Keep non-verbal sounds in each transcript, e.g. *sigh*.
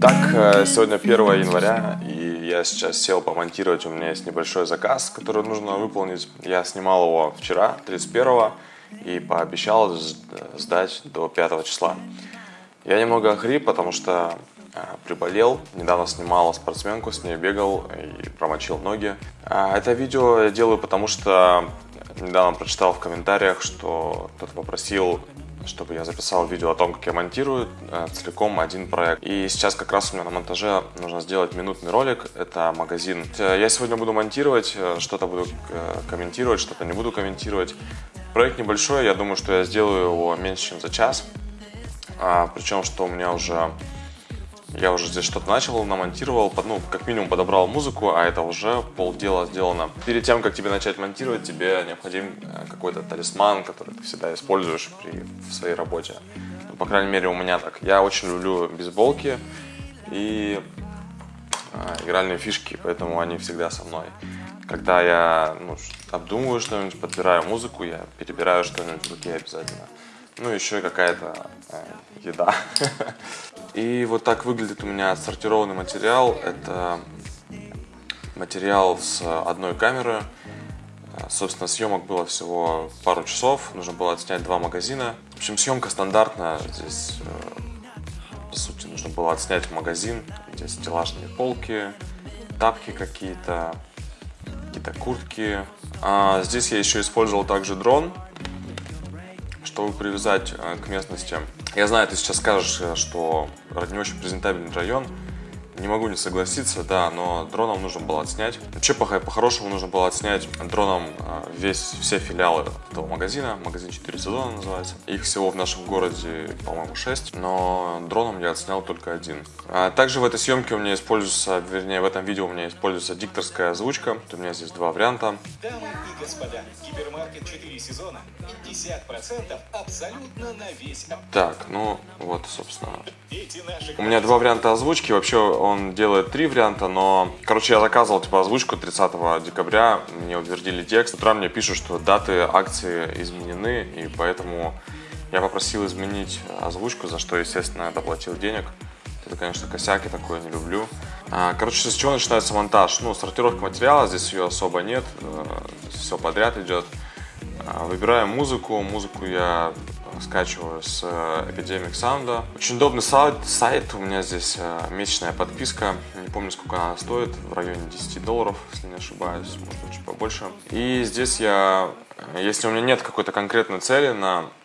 Так, э, сегодня 1 января, и я сейчас сел помонтировать. У меня есть небольшой заказ, который нужно выполнить. Я снимал его вчера, 31 и пообещал сдать до 5 числа. Я немного охрип, потому что э, приболел. Недавно снимал спортсменку, с ней бегал и промочил ноги. А, это видео я делаю, потому что недавно прочитал в комментариях, что кто-то попросил чтобы я записал видео о том, как я монтирую э, целиком один проект. И сейчас как раз у меня на монтаже нужно сделать минутный ролик. Это магазин. Э, я сегодня буду монтировать, э, что-то буду комментировать, что-то не буду комментировать. Проект небольшой, я думаю, что я сделаю его меньше, чем за час. А, причем, что у меня уже я уже здесь что-то начал, намонтировал, ну, как минимум подобрал музыку, а это уже полдела сделано. Перед тем, как тебе начать монтировать, тебе необходим э, какой-то талисман, который ты всегда используешь при, в своей работе. Ну, по крайней мере, у меня так. Я очень люблю бейсболки и э, игральные фишки, поэтому они всегда со мной. Когда я ну, обдумываю что-нибудь, подбираю музыку, я перебираю что-нибудь в руке обязательно. Ну, еще какая-то э, еда. И вот так выглядит у меня отсортированный материал. Это материал с одной камеры. Собственно, съемок было всего пару часов. Нужно было отснять два магазина. В общем, съемка стандартная. Здесь, э, по сути, нужно было отснять магазин. Здесь стеллажные полки, тапки какие-то, какие-то куртки. А здесь я еще использовал также дрон, чтобы привязать э, к местности я знаю, ты сейчас скажешь, э, что не очень презентабельный район. Не могу не согласиться, да, но дроном нужно было отснять. Вообще, по-хорошему, нужно было отснять дроном э, весь, все филиалы этого магазина. Магазин 4 сезона называется. Их всего в нашем городе, по-моему, 6, но дроном я отснял только один. А также в этой съемке у меня используется, вернее, в этом видео у меня используется дикторская озвучка. У меня здесь два варианта. Дамы и господа, гипермаркет 4 сезона 50% абсолютно на весь... Так, ну вот, собственно. У меня два варианта озвучки. Вообще он делает три варианта, но... Короче, я заказывал типа озвучку 30 декабря. Мне утвердили текст. Утра мне пишут, что даты акции изменены, и поэтому я попросил изменить озвучку, за что, естественно, я доплатил денег. Это, конечно, косяк, я такое не люблю. А, короче, с чего начинается монтаж? Ну, сортировка материала, здесь ее особо нет, э, все подряд идет. А, выбираю музыку. Музыку я скачиваю с Epidemic Sound. Очень удобный сайт, сайт. У меня здесь э, месячная подписка. Не помню, сколько она стоит. В районе 10 долларов, если не ошибаюсь. Может чуть побольше. И здесь я, если у меня нет какой-то конкретной цели на Э,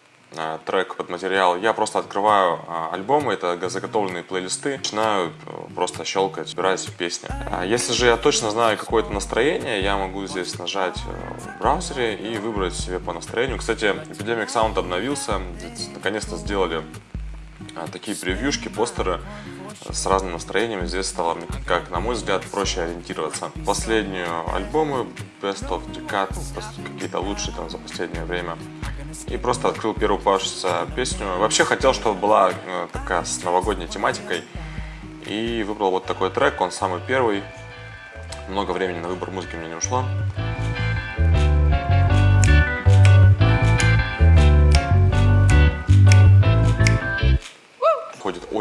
трек под материал, я просто открываю э, альбомы, это заготовленные плейлисты, начинаю э, просто щелкать, собирать песни. А если же я точно знаю какое-то настроение, я могу здесь нажать в браузере и выбрать себе по настроению. Кстати, Epidemic Sound обновился, наконец-то сделали такие превьюшки, постеры с разным настроением. Здесь стало, как на мой взгляд, проще ориентироваться. Последние альбомы Best of Decade, какие-то лучшие там за последнее время и просто открыл первую попавшуюся песню. Вообще хотел, чтобы была э, такая с новогодней тематикой. И выбрал вот такой трек, он самый первый. Много времени на выбор музыки мне не ушло.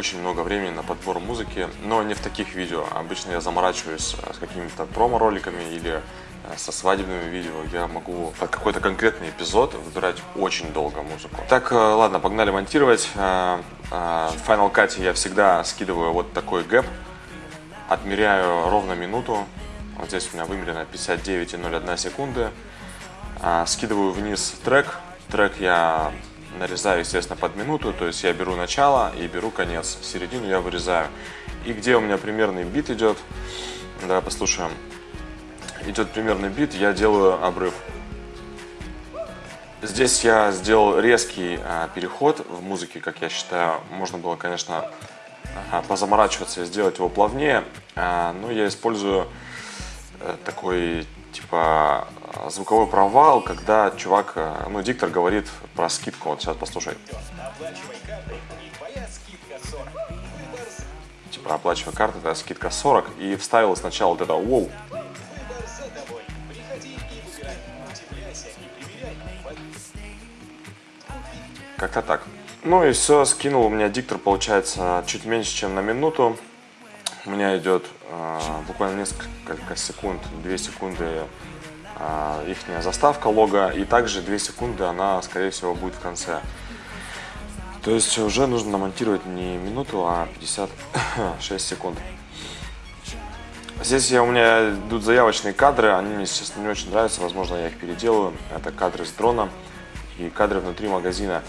Очень много времени на подбор музыки, но не в таких видео. Обычно я заморачиваюсь э, с какими-то промо-роликами или Э, со свадебными видео я могу под какой-то конкретный эпизод выбирать очень долго музыку. Так, э, ладно, погнали монтировать. В Final Cut я всегда скидываю вот такой гэп, отмеряю ровно минуту. Вот здесь у меня вымерено 59,01 секунды. Скидываю вниз трек. Трек я нарезаю, естественно, под минуту, то есть я беру начало и беру конец. Середину я вырезаю. И где у меня примерный бит идет, давай послушаем идет примерный бит, я делаю обрыв. Здесь я сделал резкий а, переход в музыке, как я считаю. Можно было, конечно, позаморачиваться и сделать его плавнее, а, но я использую а, такой типа звуковой провал, когда чувак, а, ну, диктор говорит про скидку. Вот сейчас послушай. Типа оплачивай карты, это скидка 40. И вставил сначала вот это «Воу». Как-то так. Ну и все, скинул у меня диктор, получается, чуть меньше, чем на минуту. у меня идет э, буквально несколько секунд, 2 секунды э, их заставка лога, и также 2 секунды она, скорее всего, будет в конце. То есть уже нужно намонтировать не минуту, а 56 *coughs* секунд. Здесь я, у меня идут заявочные кадры, они мне, честно, не очень нравятся, возможно, я их переделаю. Это кадры с дрона и кадры внутри магазина.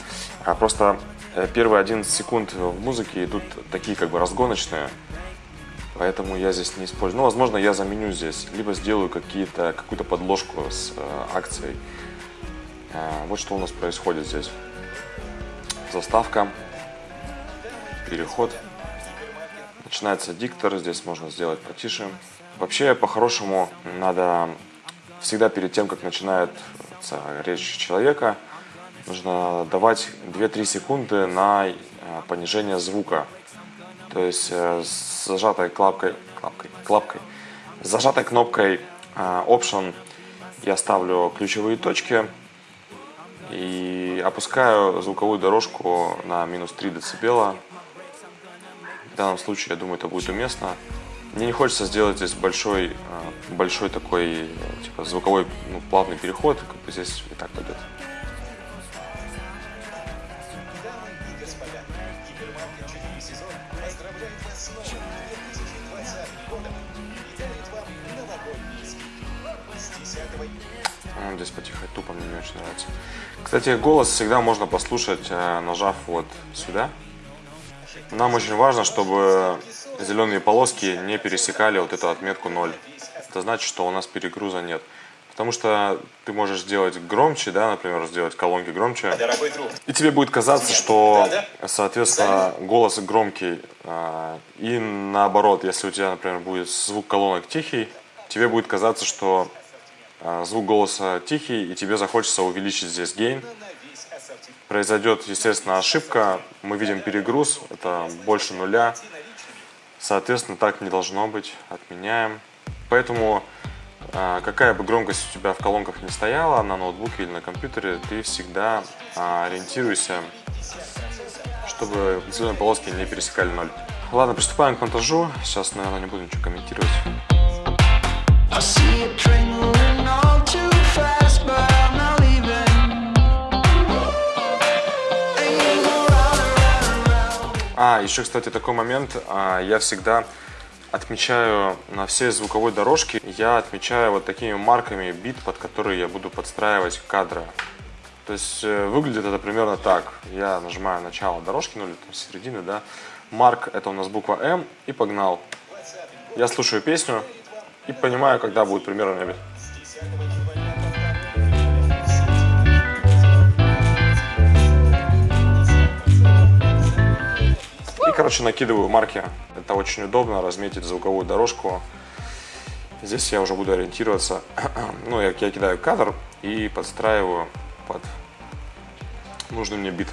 А просто э, первые 11 секунд в музыке идут такие как бы разгоночные, поэтому я здесь не использую. Ну, возможно, я заменю здесь, либо сделаю какую-то подложку с э, акцией. Э, вот что у нас происходит здесь. Заставка, переход. Начинается диктор, здесь можно сделать потише. Вообще, по-хорошему, надо всегда перед тем, как начинает речь человека, нужно давать 2-3 секунды на э, понижение звука. То есть э, с зажатой клапкой, клапкой, клапкой, с зажатой кнопкой э, Option я ставлю ключевые точки и опускаю звуковую дорожку на минус 3 дБ в данном случае, я думаю, это будет уместно. Мне не хочется сделать здесь большой, э, большой такой типа, звуковой ну, плавный переход, как бы здесь и так пойдет. Ну, здесь потихать тупо мне не очень нравится. Кстати, голос всегда можно послушать, э, нажав вот сюда. Нам очень важно, чтобы зеленые полоски не пересекали вот эту отметку 0. Это значит, что у нас перегруза нет. Потому что ты можешь сделать громче, да, например, сделать колонки громче. И тебе будет казаться, что, соответственно, голос громкий. А, и наоборот, если у тебя, например, будет звук колонок тихий, тебе будет казаться, что а, звук голоса тихий, и тебе захочется увеличить здесь гейн. Произойдет, естественно, ошибка, мы видим перегруз, это больше нуля, соответственно, так не должно быть, отменяем. Поэтому, а, какая бы громкость у тебя в колонках не стояла, на ноутбуке или на компьютере, ты всегда а, ориентируйся, чтобы зеленые полоски не пересекали ноль. Ладно, приступаем к монтажу. Сейчас, наверное, не буду ничего комментировать. А, еще, кстати, такой момент. А, я всегда отмечаю на всей звуковой дорожке, я отмечаю вот такими марками бит, под которые я буду подстраивать кадры. То есть э, выглядит это примерно так. Я нажимаю начало дорожки, ну или там середины, да. Марк это у нас буква М и погнал. Я слушаю песню и понимаю, когда будет примерно бит. короче, накидываю марки. Это очень удобно, разметить звуковую дорожку. Здесь я уже буду ориентироваться. *clears throat* ну, я, я кидаю кадр и подстраиваю под нужный мне бит.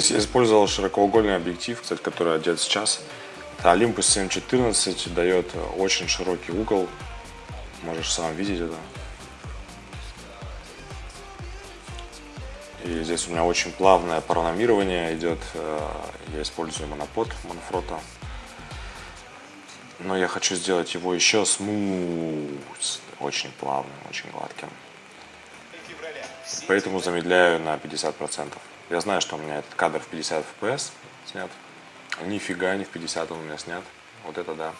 Здесь я использовал широкоугольный объектив, кстати, который одет сейчас. Это Olympus 714, дает очень широкий угол. Можешь сам видеть это. И здесь у меня очень плавное параномирование идет. Э, я использую монопод Манфрота. Но я хочу сделать его еще смуз, очень плавным, очень гладким. Поэтому замедляю на 50%. Я знаю, что у меня этот кадр в 50 FPS снят. Нифига не в 50 он у меня снят. Вот это да.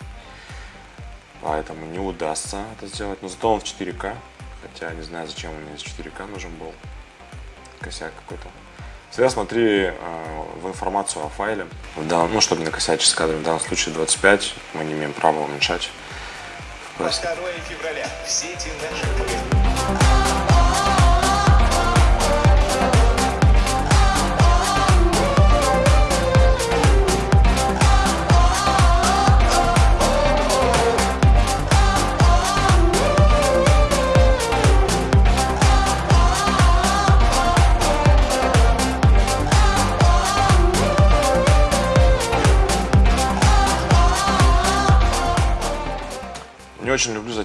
Поэтому не удастся это сделать. Но зато он в 4К. Хотя не знаю, зачем меня из 4К нужен был. Косяк какой-то. Всегда смотри э, в информацию о файле. Да, ну, чтобы не накосячить с кадром. В данном случае 25. Мы не имеем права уменьшать. 2 февраля. В сети наших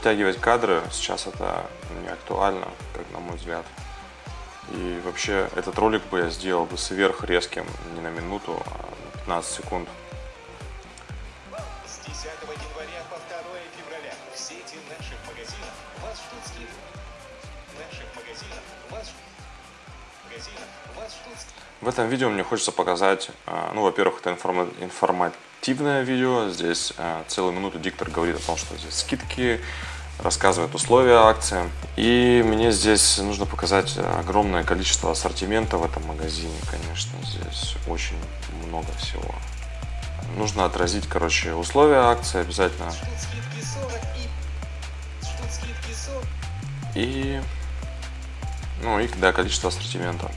затягивать кадры. Сейчас это не актуально, как на мой взгляд. И вообще этот ролик бы я сделал бы сверх резким не на минуту, а на 15 секунд. С 10 января по 2 февраля в сети наших магазинов вас ждут скидки. Наших магазинов вас ждут. В этом видео мне хочется показать, а, ну, во-первых, это информа- информативное видео. Здесь а, целую минуту диктор говорит о том, что здесь скидки, рассказывает условия акции. И мне здесь нужно показать огромное количество ассортимента в этом магазине, конечно. Здесь очень много всего. Нужно отразить, короче, условия акции обязательно. Ждут скидки 40 и... Ждут скидки 40 И, ну, и, да, количество ассортимента.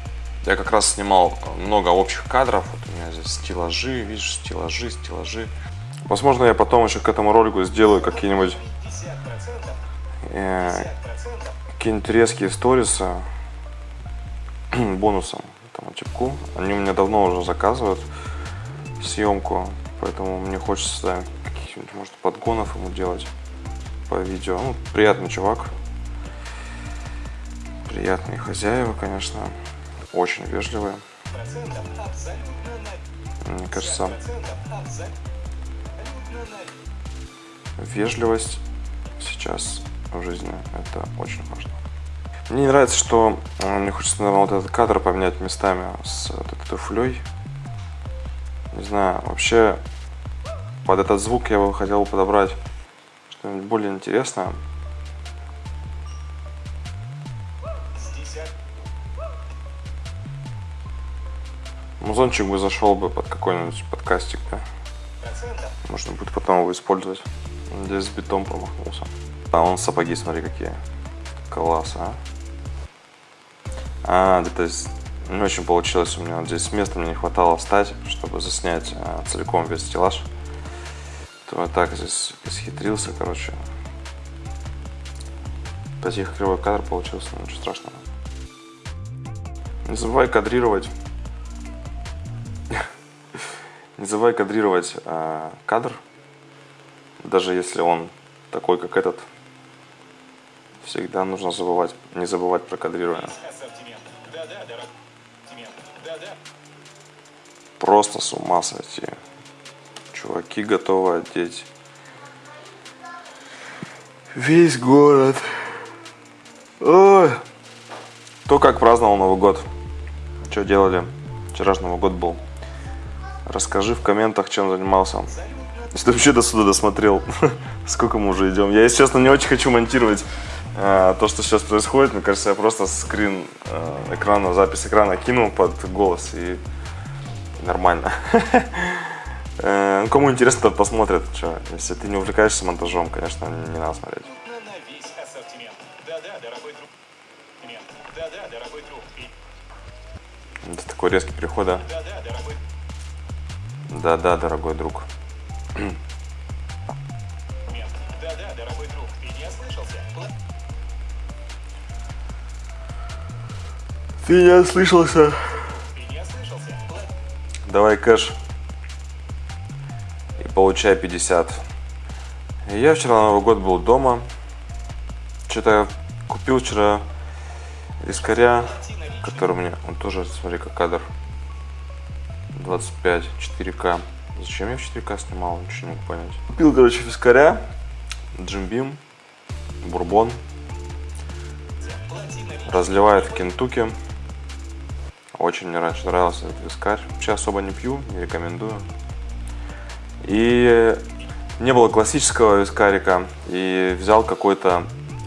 Я как раз снимал много общих кадров. Вот у меня здесь стеллажи, видишь, стеллажи, стеллажи. Возможно, я потом еще к этому ролику сделаю какие-нибудь 50%. Э, 50%. какие-нибудь резкие сторисы *clears throat* бонусом этому типку. Они у меня давно уже заказывают съемку, поэтому мне хочется каких-нибудь, может, подгонов ему делать по видео. Ну, приятный чувак. Приятные хозяева, конечно. Очень вежливые. Мне кажется, вежливость сейчас в жизни это очень важно. Мне не нравится, что э, мне хочется, наверное, вот этот кадр поменять местами с вот этой туфлей. Не знаю, вообще под этот звук я бы хотел подобрать что-нибудь более интересное. С 10 Музончик бы зашел бы под какой-нибудь подкастик, да. Можно будет потом его использовать. Здесь с битом промахнулся. А он сапоги, смотри, какие. Класс, а. А, да, то есть не очень получилось у меня. Вот здесь места мне не хватало встать, чтобы заснять а, целиком весь стеллаж. То я так здесь исхитрился, короче. Потихо кривой кадр получился, но ничего страшного. Не забывай кадрировать. *laughs* Не забывай кадрировать а, кадр, даже если он такой, как этот. Всегда нужно забывать, не забывать про кадрирование. Просто с ума сойти. Чуваки готовы одеть весь город. Ой. То, как праздновал Новый год. Что делали? Вчера же Новый год был. Расскажи в комментах, чем занимался. Если ты вообще до сюда досмотрел, *laughs* сколько мы уже идем. Я, если честно, не очень хочу монтировать то, что сейчас происходит. Мне кажется, я просто скрин э, экрана, запись экрана кинул под голос и нормально. *laughs* Э, ну, Кому интересно, тот посмотрит. Чё, Если ты не увлекаешься монтажом, конечно, не надо смотреть. Друг. Друг. Это такой резкий переход, да? Да-да, дорогой. Да-да, дорогой друг. *clears throat* Ты не ослышался. Ты не ослышался? Давай кэш. И получай 50. И я вчера на Новый год был дома. Что-то я купил вчера вискаря, который мне... Он тоже, смотри, как кадр. 25, 4К. Зачем я в 4К снимал? Ничего не могу понять. Купил, короче, вискаря. Джимбим. Бурбон. Разливает в Кентукки. Очень мне раньше нравился этот вискарь. Сейчас особо не пью, не рекомендую. И не было классического вискарика. И взял какой-то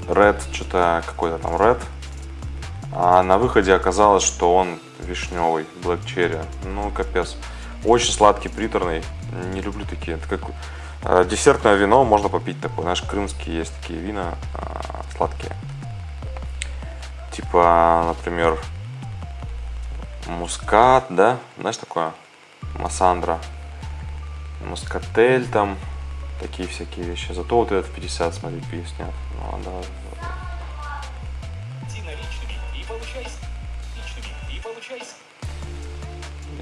Red, что-то какой-то там Red. А на выходе оказалось, что он вишневый, Black Cherry. Ну, капец. Очень сладкий, приторный. Не люблю такие. Это как э, десертное вино можно попить такое. Знаешь, крымские есть такие вина э, сладкие. Типа, например, мускат, да? Знаешь такое? Массандра. Мускатель там. Такие всякие вещи. Зато вот этот в 50, смотри, пи снят. Ну, да. Плати наличными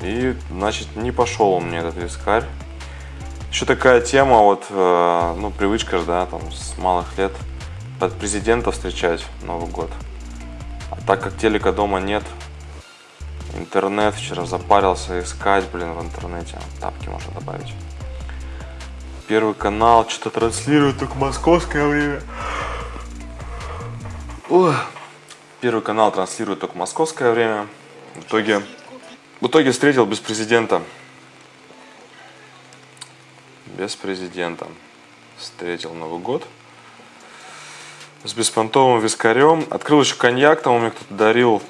и значит, не пошел у меня этот вискарь. Еще такая тема, вот, э, ну, привычка же, да, там, с малых лет под президента встречать Новый год. А так как телека дома нет, интернет вчера запарился искать, блин, в интернете. Тапки можно добавить. Первый канал что-то транслирует только московское время. Ой. Первый канал транслирует только московское время. В итоге, в итоге встретил без президента. Без президента. Встретил Новый год. С беспонтовым вискарем. Открыл еще коньяк, там у меня кто-то дарил.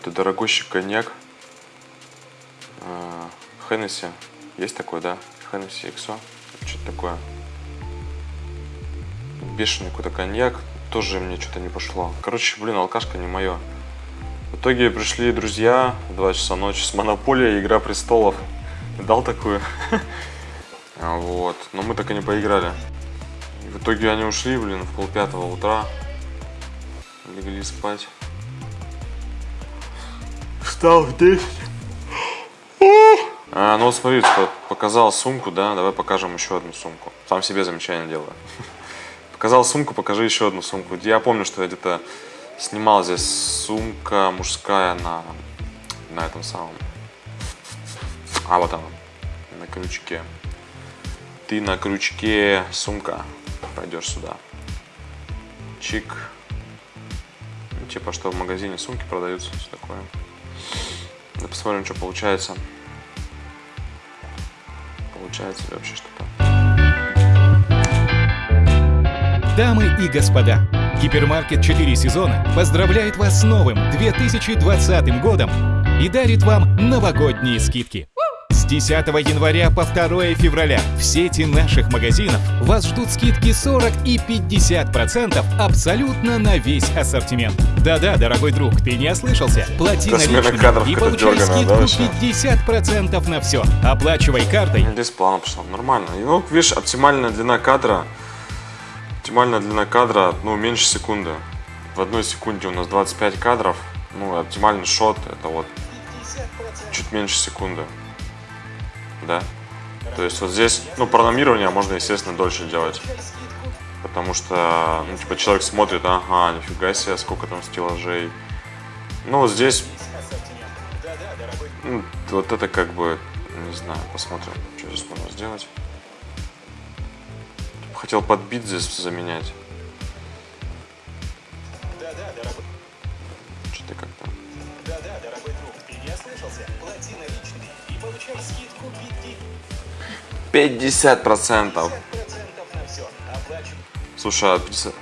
Какой-то дорогущий коньяк. А, Хеннесси. Есть такой, да? Хеннесси XO. Что-то такое. Бешеный какой-то коньяк. Тоже мне что-то не пошло. Короче, блин, алкашка не мое. В итоге пришли друзья в 2 часа ночи с Монополия, Игра Престолов. Дал такую. *laughs* Вот. Но мы так и не поиграли. В итоге они ушли, блин, в полпятого утра. Легли спать. В 10. А, ну вот смотри, что показал сумку, да, давай покажем еще одну сумку. Сам себе замечание делаю. *laughs* Показал сумку, покажи еще одну сумку. Я помню, что я где-то снимал здесь сумка мужская на, на этом самом. А вот она, на крючке. Ты на крючке, сумка. Пойдешь сюда. Чик. Ну, типа, что в магазине сумки продаются, все такое. Да посмотрим, что получается. Получается ли вообще что-то. Дамы и господа, гипермаркет 4 сезона поздравляет вас с новым 2020 годом и дарит вам новогодние скидки. С 10 января по 2 февраля в сети наших магазинов вас ждут скидки 40 и 50% абсолютно на весь ассортимент. Да-да, дорогой друг, ты не ослышался. Плати наличными и получай дёрганая, да, скидку вообще? 50% на все. Оплачивай картой Здесь плавно пошло, нормально. И ну, видишь, оптимальная длина кадра, оптимальная длина кадра, ну, меньше секунды. В одной секунде у нас 25 кадров, ну, оптимальный шот, это вот чуть меньше секунды. Да? То есть вот здесь, ну, прономирование можно, естественно, дольше делать. Потому что, ну, типа, человек смотрит, ага, нифига себе, сколько там стеллажей. Ну, вот здесь, ну, вот это как бы, не знаю, посмотрим, что здесь можно сделать. Хотел под бит здесь заменять. Дорогой, Что-то как-то. да-да, дорогой друг, ты не ослышался? Плати получай скидку 50%. 50% на все. Оплачивай Слушай, а 50... 50%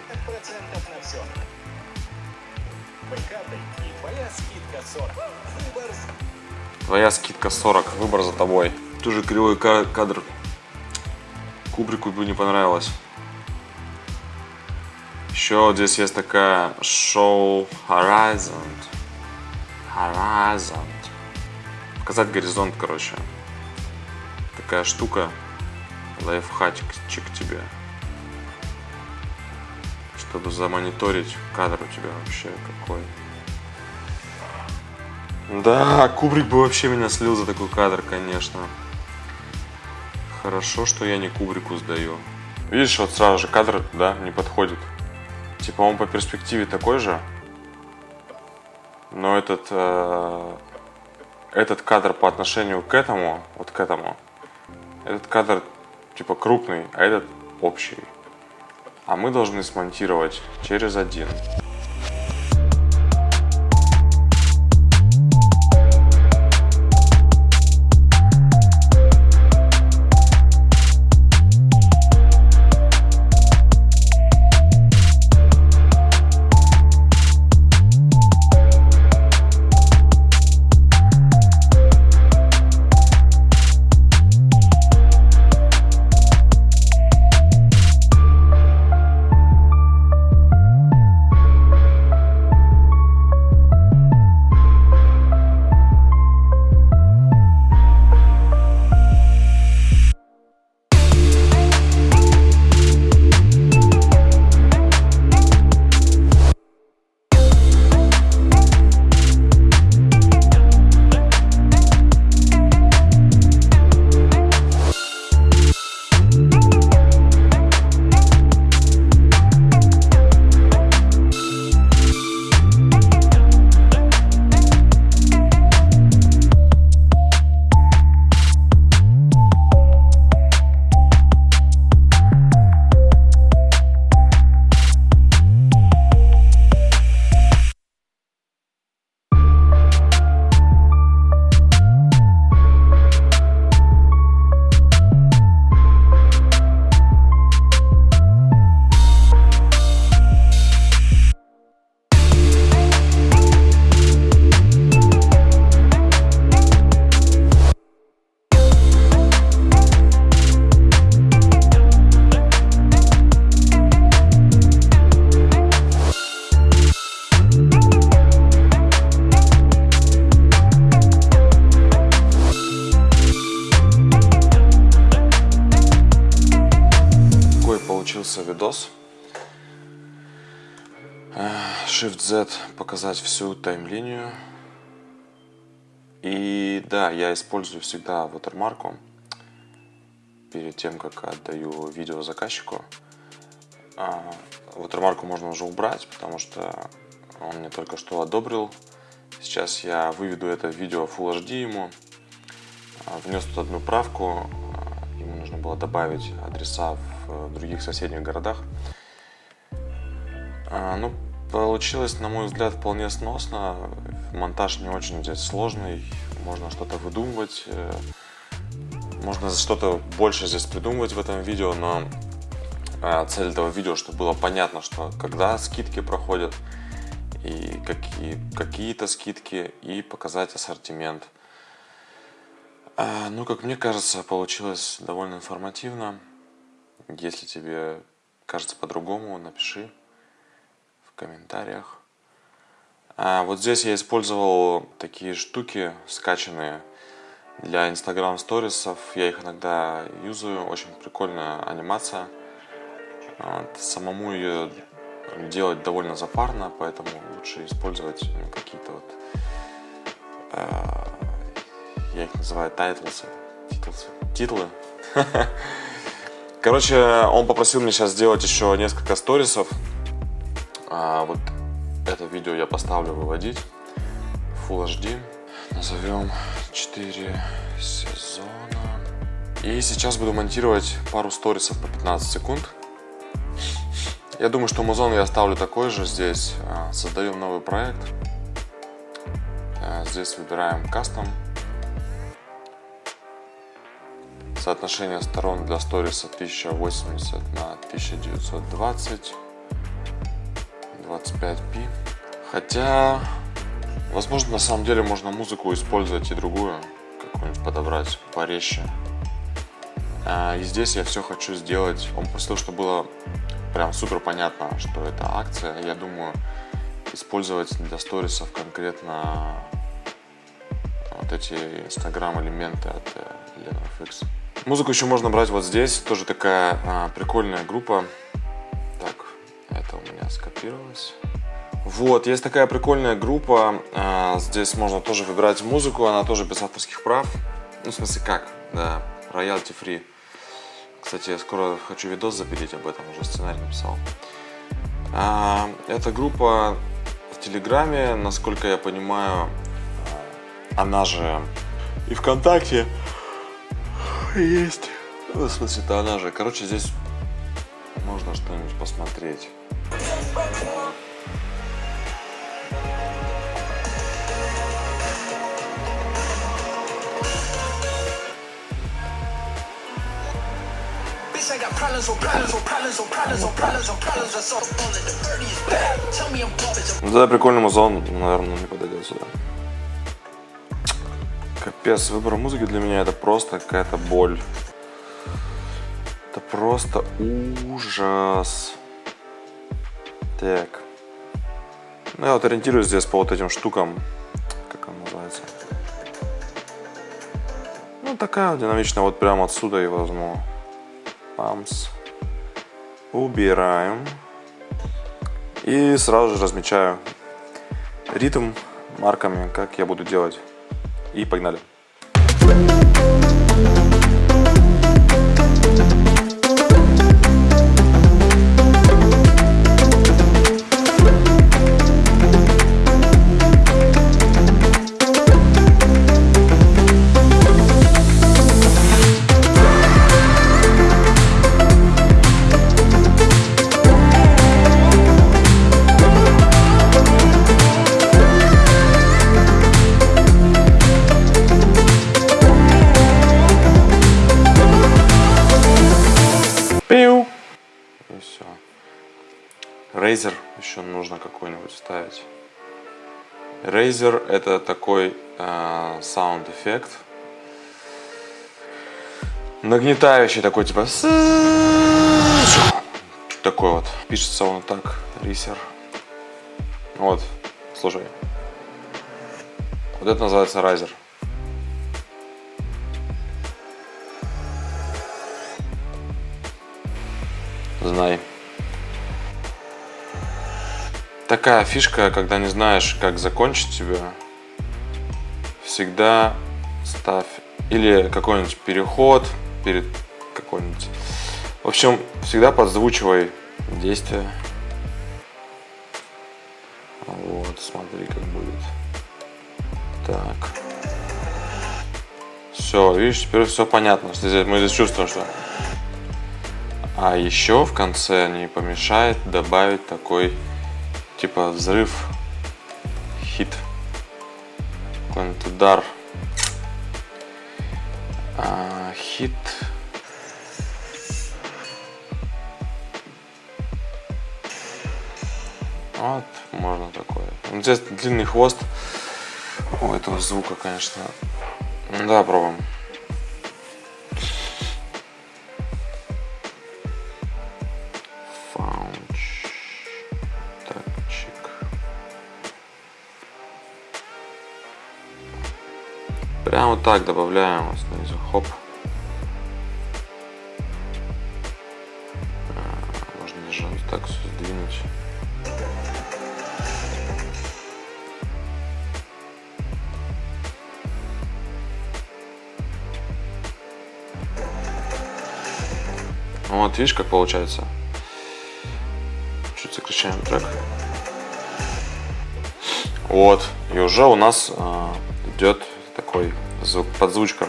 на все. Бэкапой и твоя скидка 40. Выбор с- Твоя скидка 40, выбор за тобой. Тоже кривой ка- кадр. Кубрику бы не понравилось. Еще здесь есть такая шоу Horizon. Horizon. Показать горизонт, короче. Такая штука. Лайфхачик тебе. Чтобы замониторить кадр у тебя вообще какой. Да, Кубрик бы вообще меня слил за такой кадр, конечно. Хорошо, что я не Кубрику сдаю. Видишь, вот сразу же кадр, да, не подходит. Типа он по перспективе такой же, но этот, э, этот кадр по отношению к этому, вот к этому, этот кадр типа крупный, а этот общий. А мы должны смонтировать через один. Показать всю тайм-линию. И да, я использую всегда watermark перед тем, как отдаю видео заказчику. А, watermark можно уже убрать, потому что он мне только что одобрил. Сейчас я выведу это видео в Full HD ему. А, внес тут одну правку. А, ему нужно было добавить адреса в других соседних городах. Ну, получилось, на мой взгляд, вполне сносно. Монтаж не очень здесь сложный. Можно что-то выдумывать. Э, можно что-то больше здесь придумывать в этом видео, но цель этого видео, чтобы было понятно, что когда скидки проходят, и какие, какие-то скидки, и показать ассортимент. А, ну, как мне кажется, получилось довольно информативно. Если тебе кажется по-другому, напиши комментариях. А вот здесь я использовал такие штуки скачанные для Instagram сторисов. Я их иногда юзаю. Очень прикольная анимация. Самому ее делать довольно запарно, поэтому лучше использовать ну, какие-то вот, э, я их называю тайтлсы, титлсы, титлы. *laughs* Короче, он попросил меня сейчас сделать еще несколько сторисов. А, вот это видео я поставлю выводить Full HD. Назовем 4 сезона. И сейчас буду монтировать пару сторисов по 15 секунд. Я думаю, что музон я оставлю такой же здесь. А, создаем новый проект. А, здесь выбираем кастом. Соотношение сторон для сториса 1080 на 1920. 25p. Хотя, возможно, на самом деле можно музыку использовать и другую. Какую-нибудь подобрать порезче. А, и здесь я все хочу сделать. Он просил, чтобы было прям супер понятно, что это акция. Я думаю, использовать для сторисов конкретно вот эти инстаграм элементы от LenoFX. Музыку еще можно брать вот здесь, тоже такая а, прикольная группа. Это у меня скопировалось. Вот, есть такая прикольная группа, а, здесь можно тоже выбирать музыку, она тоже без авторских прав. Ну, в смысле как, да, royalty free. Кстати, я скоро хочу видос запилить об этом, уже сценарий написал. А, эта группа в Телеграме, насколько я понимаю, она же и ВКонтакте есть. Ну, в смысле, это она же. Короче, здесь можно что-нибудь посмотреть. Да, прикольный музон, наверное, не подойдет сюда. Капец, выбор музыки для меня это просто какая-то боль. Это просто ужас. Так. Ну, я вот ориентируюсь здесь по вот этим штукам. Как он называется? Ну, такая вот динамичная. Вот прямо отсюда и возьму. Памс. Убираем. И сразу же размечаю ритм марками, как я буду делать. И погнали. Razer это такой саунд-эффект. Нагнетающий такой, типа... Такой вот. Пишется он так. Razer. Вот. Слушай. Вот это называется Razer. Знай. Такая фишка, когда не знаешь, как закончить тебя, всегда ставь или какой-нибудь переход перед какой-нибудь. В общем, всегда подзвучивай действие. Вот, смотри, как будет. Так. Все, видишь, теперь все понятно. Здесь, мы здесь чувствуем, что... А еще в конце не помешает добавить такой, типа, взрыв, хит, какой-нибудь удар. А, хит. Вот, можно такое. Здесь длинный хвост у этого звука, конечно. Да, пробуем. Прямо вот так добавляем вот снизу. Хоп. А, Можно даже вот так все сдвинуть. Вот, видишь, как получается? Чуть сокращаем трек. Вот, и уже у нас подзвучка.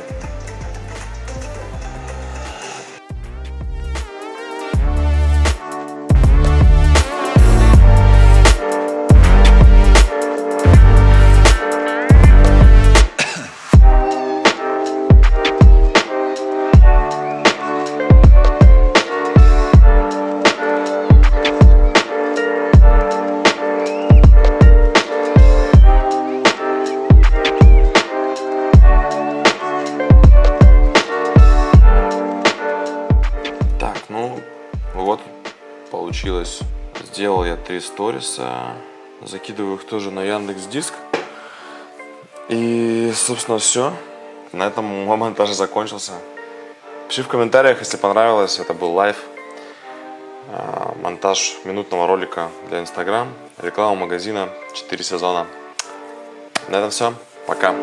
Сториса. Закидываю их тоже на Яндекс Диск. И, собственно, все. На этом мой монтаж закончился. Пиши в комментариях, если понравилось. Это был live. А, Монтаж минутного ролика для Инстаграм. Реклама магазина. 4 сезона. На этом все. Пока.